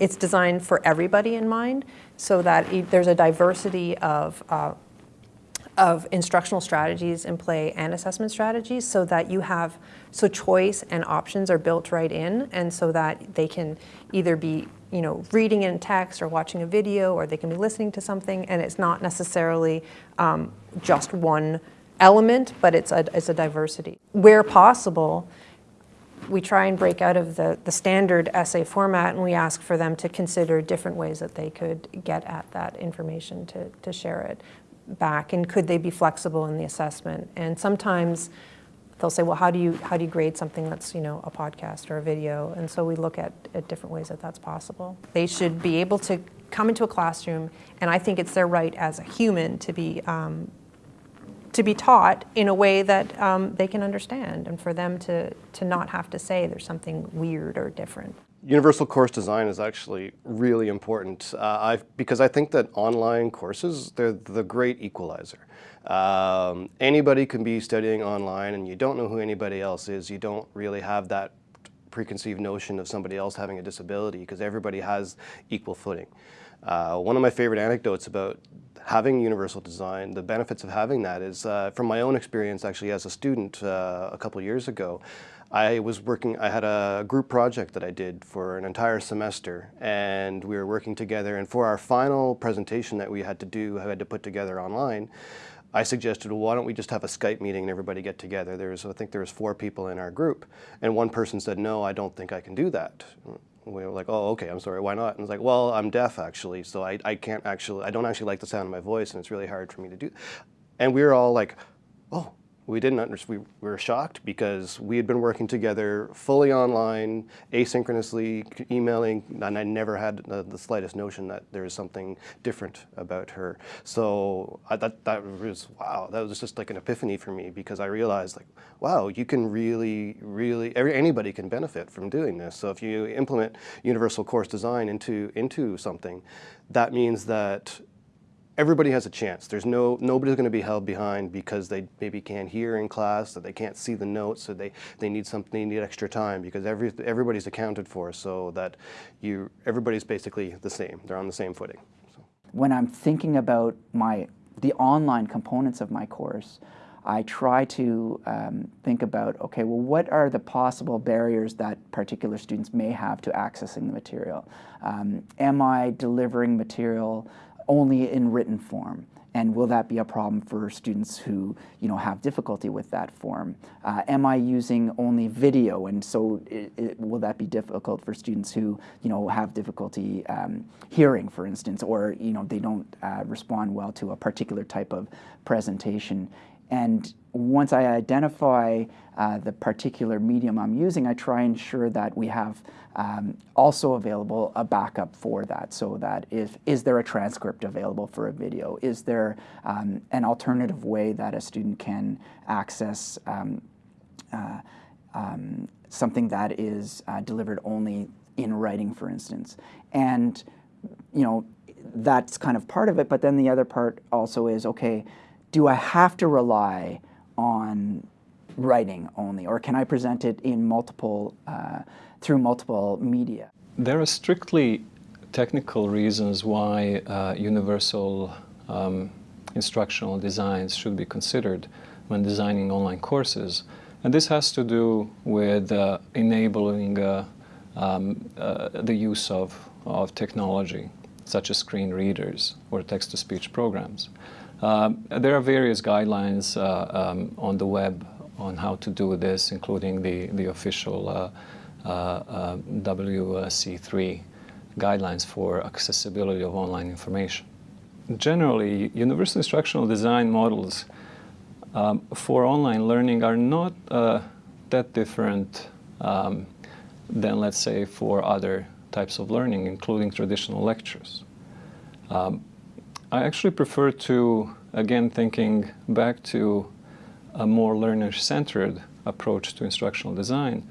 It's designed for everybody in mind so that there's a diversity of, uh, of instructional strategies in play and assessment strategies so that you have, so choice and options are built right in and so that they can either be, you know, reading in text or watching a video or they can be listening to something and it's not necessarily um, just one element, but it's a, it's a diversity. Where possible, we try and break out of the, the standard essay format and we ask for them to consider different ways that they could get at that information to, to share it back and could they be flexible in the assessment? And sometimes they'll say well how do you how do you grade something that's you know a podcast or a video? And so we look at, at different ways that that's possible. They should be able to come into a classroom and i think it's their right as a human to be um, to be taught in a way that um, they can understand and for them to, to not have to say there's something weird or different. Universal course design is actually really important uh, because I think that online courses, they're the great equalizer. Um, anybody can be studying online and you don't know who anybody else is. You don't really have that preconceived notion of somebody else having a disability because everybody has equal footing. Uh, one of my favorite anecdotes about having universal design, the benefits of having that is, uh, from my own experience actually as a student uh, a couple years ago, I was working, I had a group project that I did for an entire semester and we were working together and for our final presentation that we had to do, I had to put together online, I suggested, well, why don't we just have a Skype meeting and everybody get together? There's, I think there was four people in our group. And one person said, no, I don't think I can do that we were like, oh, okay, I'm sorry, why not? And it's like, well, I'm deaf actually, so I, I can't actually, I don't actually like the sound of my voice and it's really hard for me to do. And we were all like, oh, we didn't understand, we were shocked because we had been working together fully online, asynchronously, emailing, and I never had the, slightest notion that there was something different about her. So I, that, that was, wow, that was just like an epiphany for me because I realized like, wow, you can really, really, every, anybody can benefit from doing this. So if you implement universal course design into, into something, that means that everybody has a chance. There's no, nobody's going to be held behind because they maybe can't hear in class, that they can't see the notes, so they, they need something, they need extra time because every, everybody's accounted for so that you, everybody's basically the same. They're on the same footing. So. When I'm thinking about my, the online components of my course, I try to um, think about, okay, well, what are the possible barriers that particular students may have to accessing the material? Um, am I delivering material only in written form? And will that be a problem for students who, you know, have difficulty with that form? Uh, am I using only video, and so it, it, will that be difficult for students who, you know, have difficulty um, hearing, for instance, or you know they don't uh, respond well to a particular type of presentation? And once I identify uh, the particular medium I'm using, I try and ensure that we have um, also available a backup for that so that if, is there a transcript available for a video? Is there um, an alternative way that a student can access um, uh, um, something that is uh, delivered only in writing, for instance? And, you know, that's kind of part of it, but then the other part also is, okay, do I have to rely on writing only, or can I present it in multiple, uh, through multiple media? There are strictly technical reasons why uh, universal um, instructional designs should be considered when designing online courses. And this has to do with uh, enabling uh, um, uh, the use of, of technology, such as screen readers or text-to-speech programs. Um, there are various guidelines uh, um, on the web on how to do this, including the, the official uh, uh, uh WC3 guidelines for accessibility of online information. Generally, universal instructional design models um, for online learning are not uh, that different um, than, let's say, for other types of learning, including traditional lectures. Um, I actually prefer to, again, thinking back to a more learner-centered approach to instructional design,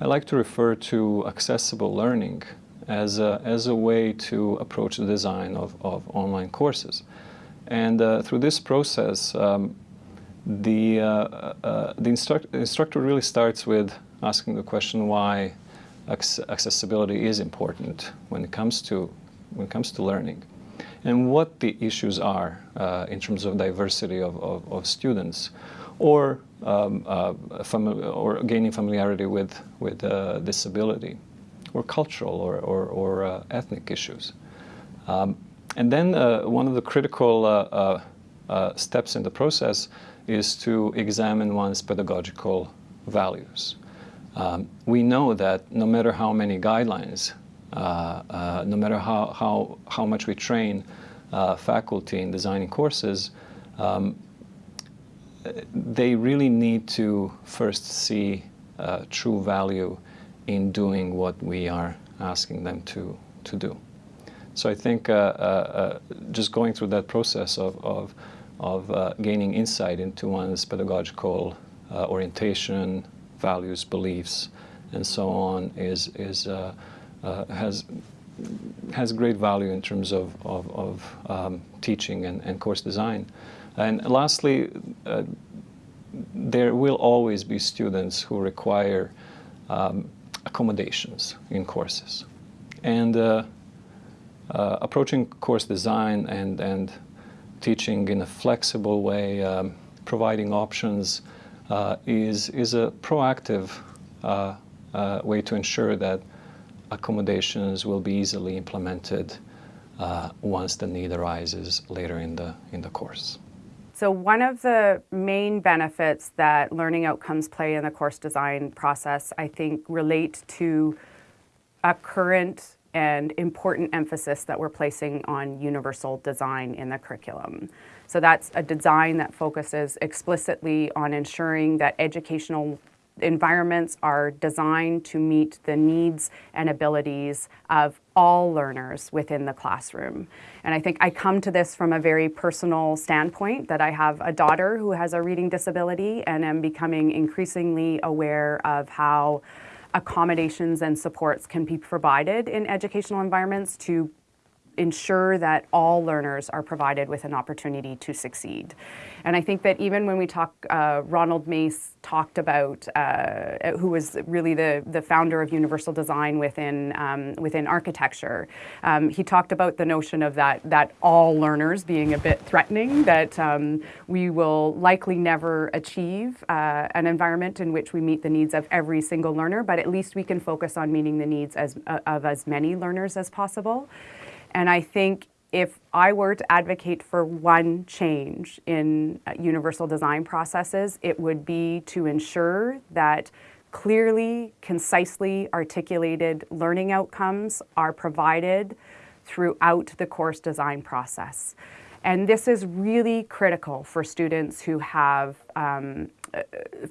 I like to refer to accessible learning as a, as a way to approach the design of, of online courses. And uh, through this process, um, the, uh, uh, the instruct instructor really starts with asking the question why accessibility is important when it comes to when it comes to learning, and what the issues are uh, in terms of diversity of, of, of students, or um, uh, or gaining familiarity with with uh, disability, or cultural or or, or uh, ethnic issues. Um, and then one of the critical steps in the process is to examine one's pedagogical values. Um, we know that no matter how many guidelines, no matter how, how, how much we train uh, faculty in designing courses, um, they really need to first see uh, true value in doing what we are asking them to, to do. So I think uh, uh, uh, just going through that process of, of, of uh, gaining insight into one's pedagogical uh, orientation, values, beliefs, and so on is, is, uh, has, has great value in terms of, of, of um, teaching and, and course design. And lastly, uh, there will always be students who require um, accommodations in courses. And uh, uh, approaching course design and, and teaching in a flexible way, um, providing options, uh, is, is a proactive uh, way to ensure that accommodations will be easily implemented uh, once the need arises later in the, in the course. So one of the main benefits that learning outcomes play in the course design process, I think, relate to a current and important emphasis that we're placing on universal design in the curriculum. So that's a design that focuses explicitly on ensuring that educational environments are designed to meet the needs and abilities of all learners within the classroom. And I think I come to this from a very personal standpoint that I have a daughter who has a reading disability and am becoming increasingly aware of how accommodations and supports can be provided in educational environments to ensure that all learners are provided with an opportunity to succeed. And I think that even when we talk, uh, Ronald Mace talked about, uh, who was really the, the founder of universal design within, um, within architecture, um, he talked about the notion of that, that all learners being a bit threatening, that um, we will likely never achieve uh, an environment in which we meet the needs of every single learner, but at least we can focus on meeting the needs as, uh, of as many learners as possible. And I think if I were to advocate for one change in uh, universal design processes, it would be to ensure that clearly, concisely articulated learning outcomes are provided throughout the course design process. And this is really critical for students who have um,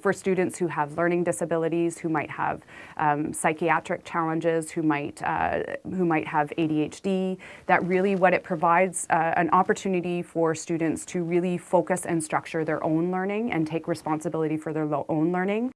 for students who have learning disabilities, who might have um, psychiatric challenges, who might uh, who might have ADHD. That really what it provides uh, an opportunity for students to really focus and structure their own learning and take responsibility for their own learning.